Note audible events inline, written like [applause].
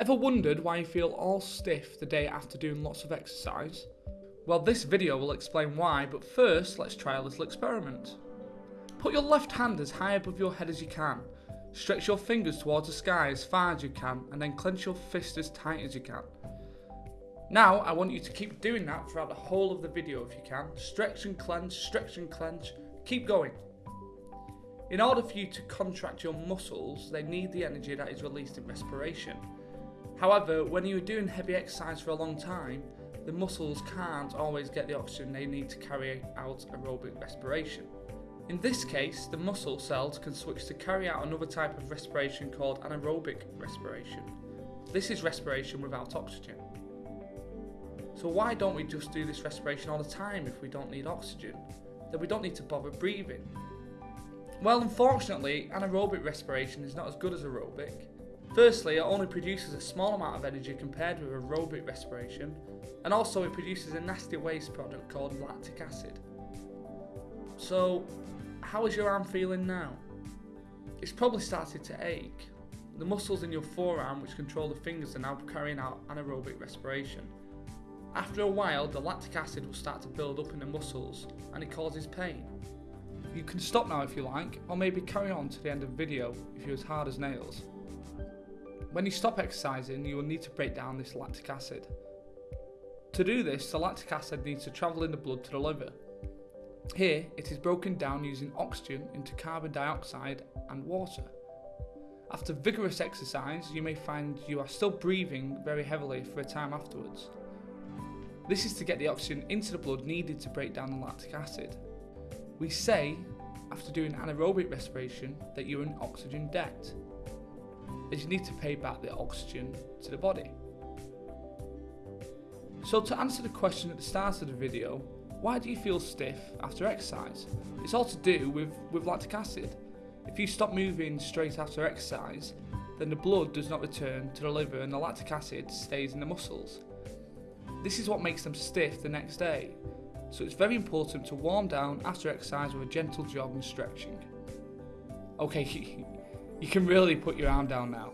Ever wondered why you feel all stiff the day after doing lots of exercise? Well, this video will explain why, but first, let's try a little experiment. Put your left hand as high above your head as you can. Stretch your fingers towards the sky as far as you can, and then clench your fist as tight as you can. Now, I want you to keep doing that throughout the whole of the video if you can. Stretch and clench, stretch and clench. Keep going. In order for you to contract your muscles, they need the energy that is released in respiration. However, when you're doing heavy exercise for a long time, the muscles can't always get the oxygen they need to carry out aerobic respiration. In this case, the muscle cells can switch to carry out another type of respiration called anaerobic respiration. This is respiration without oxygen. So why don't we just do this respiration all the time if we don't need oxygen? Then we don't need to bother breathing. Well, unfortunately, anaerobic respiration is not as good as aerobic. Firstly, it only produces a small amount of energy compared with aerobic respiration, and also it produces a nasty waste product called lactic acid. So, how is your arm feeling now? It's probably started to ache. The muscles in your forearm which control the fingers are now carrying out anaerobic respiration. After a while, the lactic acid will start to build up in the muscles and it causes pain. You can stop now if you like, or maybe carry on to the end of the video if you're as hard as nails. When you stop exercising, you will need to break down this lactic acid. To do this, the lactic acid needs to travel in the blood to the liver. Here, it is broken down using oxygen into carbon dioxide and water. After vigorous exercise, you may find you are still breathing very heavily for a time afterwards. This is to get the oxygen into the blood needed to break down the lactic acid. We say, after doing anaerobic respiration, that you're in oxygen debt, as you need to pay back the oxygen to the body. So to answer the question at the start of the video, why do you feel stiff after exercise? It's all to do with, with lactic acid. If you stop moving straight after exercise, then the blood does not return to the liver and the lactic acid stays in the muscles. This is what makes them stiff the next day, so it's very important to warm down after exercise with a gentle jog and stretching. Okay, [laughs] you can really put your arm down now.